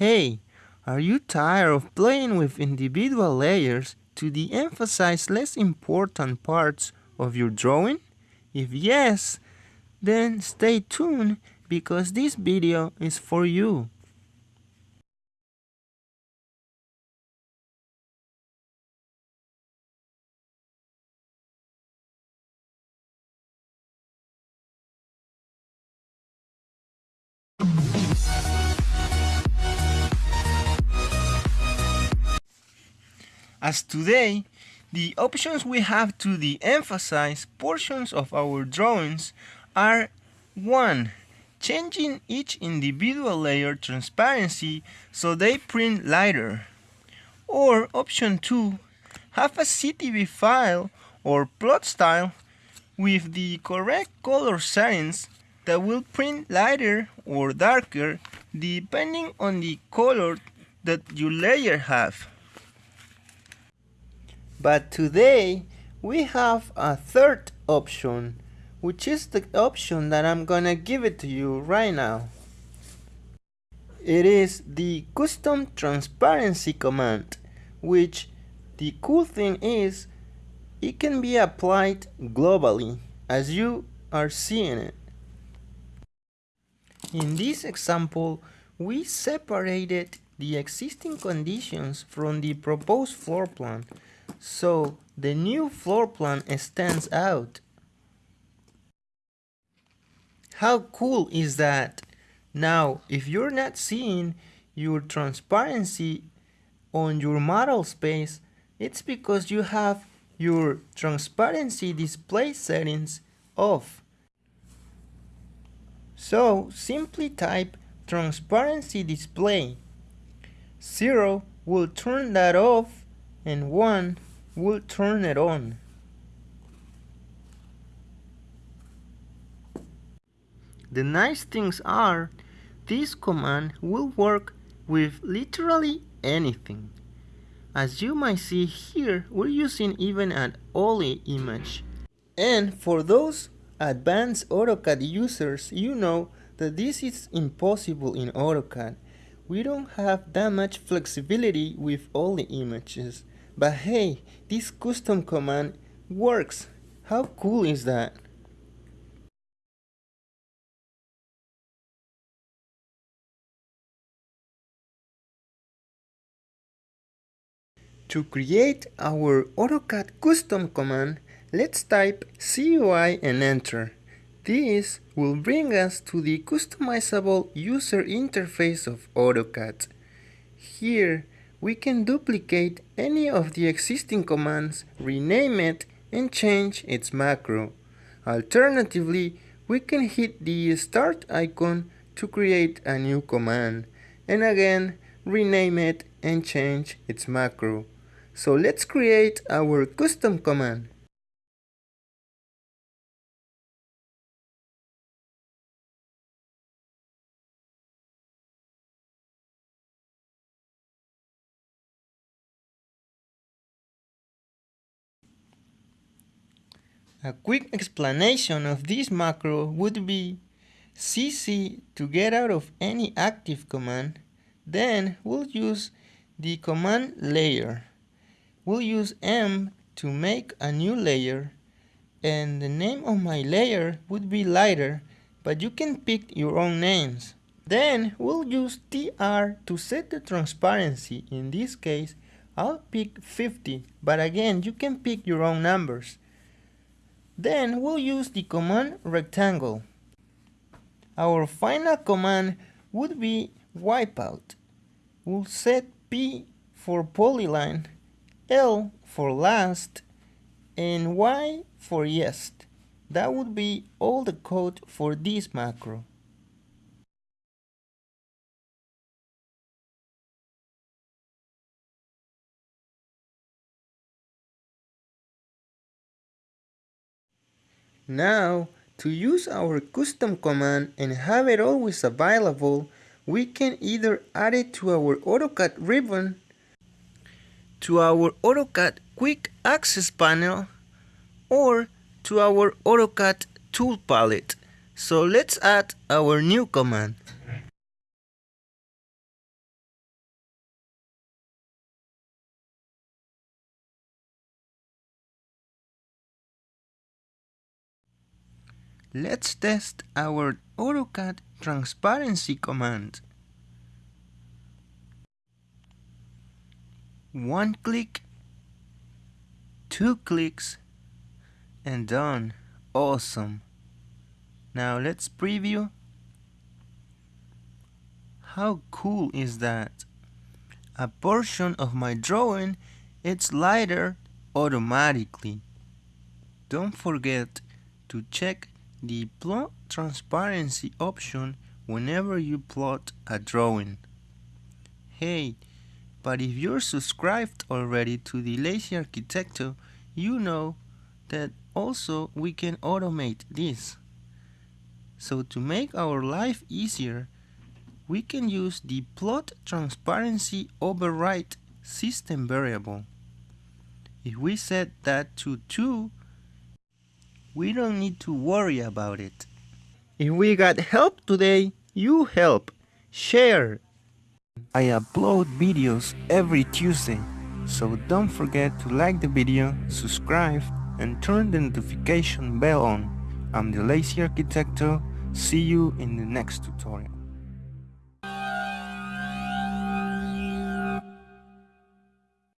Hey, are you tired of playing with individual layers to de-emphasize less important parts of your drawing? If yes, then stay tuned because this video is for you. As today, the options we have to de-emphasize portions of our drawings are 1. Changing each individual layer transparency so they print lighter. Or option 2. Have a CTB file or plot style with the correct color settings that will print lighter or darker depending on the color that your layer have. But today we have a third option which is the option that I'm gonna give it to you right now. It is the custom transparency command which the cool thing is it can be applied globally as you are seeing it. In this example, we separated the existing conditions from the proposed floor plan, so the new floor plan stands out. How cool is that? Now, if you're not seeing your transparency on your model space, it's because you have your transparency display settings off. So simply type transparency display. 0 will turn that off and 1 will turn it on. The nice things are, this command will work with literally anything. As you might see here, we're using even an OLE image. And for those advanced AutoCAD users, you know that this is impossible in AutoCAD. We don't have that much flexibility with all images. But hey, this custom command works. How cool is that? To create our AutoCAD custom command, let's type CUI and enter. This will bring us to the customizable user interface of AutoCAD. Here, we can duplicate any of the existing commands, rename it, and change its macro. Alternatively, we can hit the start icon to create a new command, and again, rename it and change its macro. So let's create our custom command. A quick explanation of this macro would be CC to get out of any active command, then we'll use the command layer we'll use M to make a new layer and the name of my layer would be lighter but you can pick your own names. Then we'll use TR to set the transparency. In this case, I'll pick 50, but again, you can pick your own numbers. Then we'll use the command rectangle. Our final command would be wipeout. We'll set P for polyline L for last, and Y for yes. That would be all the code for this macro. Now, to use our custom command and have it always available, we can either add it to our AutoCAD ribbon to our AutoCAD Quick Access panel or to our AutoCAD tool palette. So let's add our new command. Let's test our AutoCAD transparency command. One click, two clicks, and done. Awesome. Now let's preview. How cool is that? A portion of my drawing it's lighter automatically. Don't forget to check the plot transparency option whenever you plot a drawing. Hey, but if you're subscribed already to the Lazy Arquitecto, you know that also we can automate this. So to make our life easier, we can use the plot transparency override system variable. If we set that to 2, we don't need to worry about it. If we got help today, you help. Share. I upload videos every Tuesday, so don't forget to like the video, subscribe, and turn the notification bell on. I'm the Lazy Arquitecto. See you in the next tutorial.